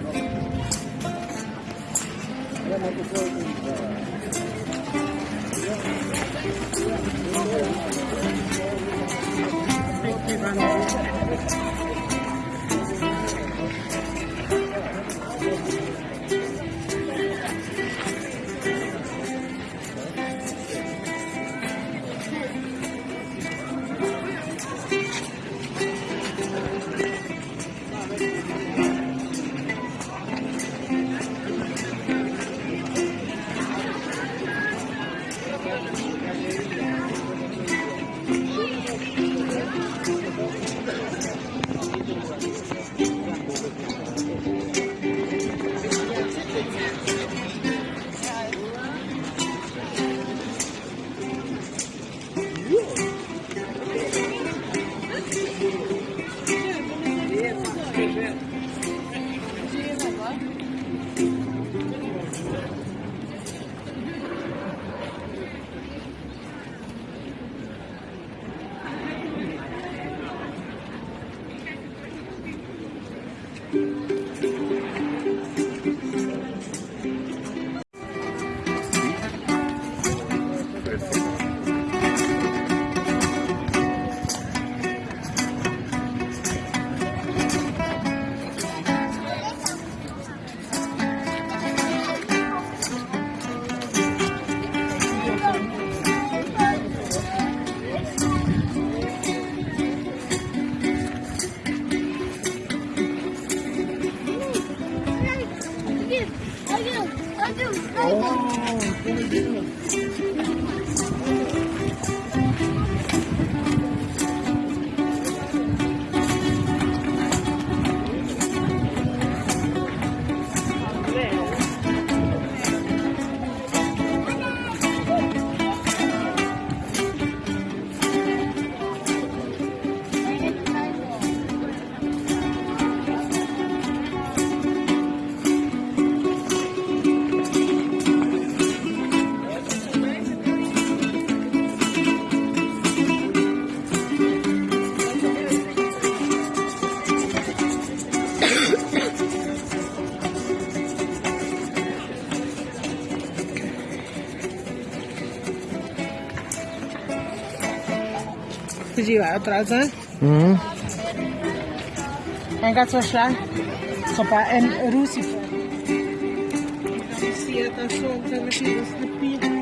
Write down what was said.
Thank you. Od razu. Mhm. En gaat zo slaan. Sopa en Rusifer. Zie je dat zo? Dat is de pier.